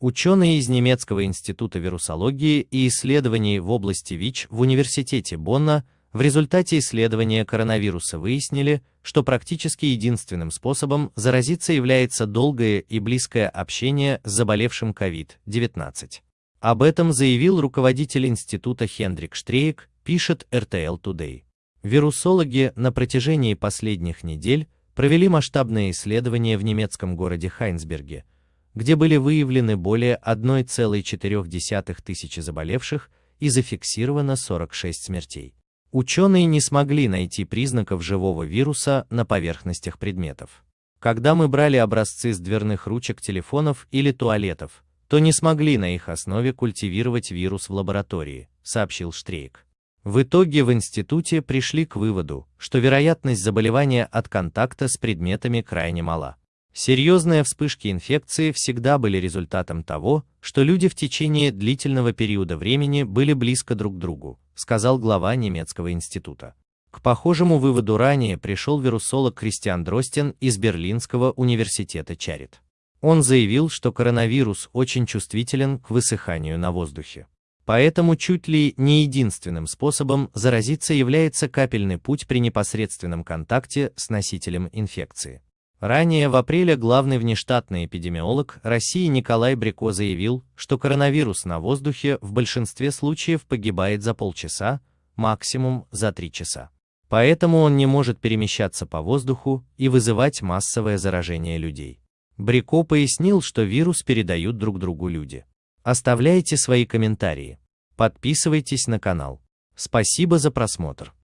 Ученые из немецкого института вирусологии и исследований в области ВИЧ в университете Бонна в результате исследования коронавируса выяснили, что практически единственным способом заразиться является долгое и близкое общение с заболевшим COVID-19. Об этом заявил руководитель института Хендрик Штрейк, пишет RTL Today. Вирусологи на протяжении последних недель провели масштабное исследование в немецком городе Хайнсберге, где были выявлены более 1,4 тысячи заболевших и зафиксировано 46 смертей. Ученые не смогли найти признаков живого вируса на поверхностях предметов. Когда мы брали образцы с дверных ручек телефонов или туалетов, то не смогли на их основе культивировать вирус в лаборатории, сообщил Штрейк. В итоге в институте пришли к выводу, что вероятность заболевания от контакта с предметами крайне мала. Серьезные вспышки инфекции всегда были результатом того, что люди в течение длительного периода времени были близко друг к другу, сказал глава немецкого института. К похожему выводу ранее пришел вирусолог Кристиан Дростин из Берлинского университета Чарит. Он заявил, что коронавирус очень чувствителен к высыханию на воздухе. Поэтому чуть ли не единственным способом заразиться является капельный путь при непосредственном контакте с носителем инфекции. Ранее в апреле главный внештатный эпидемиолог России Николай Брико заявил, что коронавирус на воздухе в большинстве случаев погибает за полчаса, максимум за три часа. Поэтому он не может перемещаться по воздуху и вызывать массовое заражение людей. Брико пояснил, что вирус передают друг другу люди. Оставляйте свои комментарии. Подписывайтесь на канал. Спасибо за просмотр.